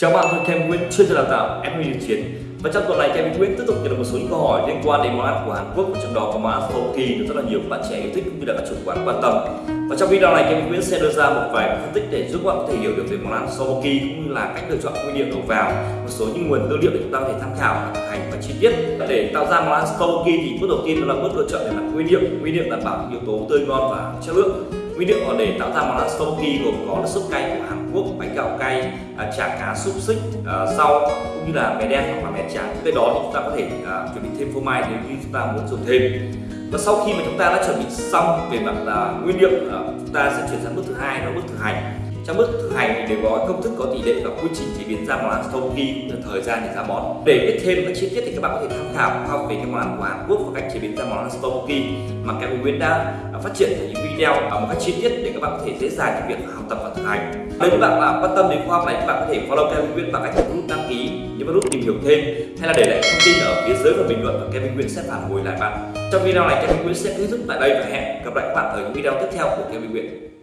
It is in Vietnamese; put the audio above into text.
Chào bạn, tôi Kem Nguyễn, chuyên gia đào tạo FMI Điều Chiến Và trong tuần này Kem Nguyễn tiếp tục nhận được một số những câu hỏi liên quan đến món ăn của Hàn Quốc. Và trong đó có món ăn kỳ được rất là nhiều bạn trẻ yêu thích cũng như là các chủ quán quan tâm. Và trong video này Kem Nguyễn sẽ đưa ra một vài phân tích để giúp bạn có thể hiểu được về món ăn tteokbokki cũng như là cách lựa chọn nguyên liệu đầu vào một số những nguồn tư liệu để chúng ta có thể tham khảo thực hành và chi tiết. Để tạo ra món ăn tteokbokki thì bước đầu tiên đó là bước lựa chọn về mặt nguyên liệu. Nguyên liệu đảm bảo yếu tố tươi ngon và chất lượng nguyên liệu để tạo ra món ăn tteokbokki gồm có là súp cay của Hàn Quốc, bánh gạo cay, à, chả cá xúc xích, à, rau cũng như là mè đen hoặc là mè trắng. Cái đó thì chúng ta có thể à, chuẩn bị thêm phô mai nếu như chúng ta muốn dùng thêm. Và sau khi mà chúng ta đã chuẩn bị xong về mặt là nguyên liệu, chúng ta sẽ chuyển sang bước thứ hai đó là bước thực hành trong bước thực hành thì đều có công thức có tỷ lệ và quy trình chế biến ra món ăn sau khi thời gian để ra món. Để biết thêm các chi tiết thì các bạn có thể tham khảo học về cái món ăn của Hàn Quốc và cách chế biến ra món ăn tteokbokki mà Kevin Nguyễn đã phát triển thành những video. Ở một cách chi tiết để các bạn có thể dễ dàng trong việc học tập và thực hành. Nếu các bạn là quan tâm đến khoa học này các bạn có thể follow Kevin Nguyễn bằng cách nút đăng ký nhấn vào nút tìm hiểu thêm, hay là để lại thông tin ở phía dưới phần bình luận và Kevin Nguyễn sẽ phản hồi lại bạn. Trong video này, Kevin Nguyễn sẽ kết thúc tại đây và hẹn gặp lại các bạn ở những video tiếp theo của Kevin Nguyễn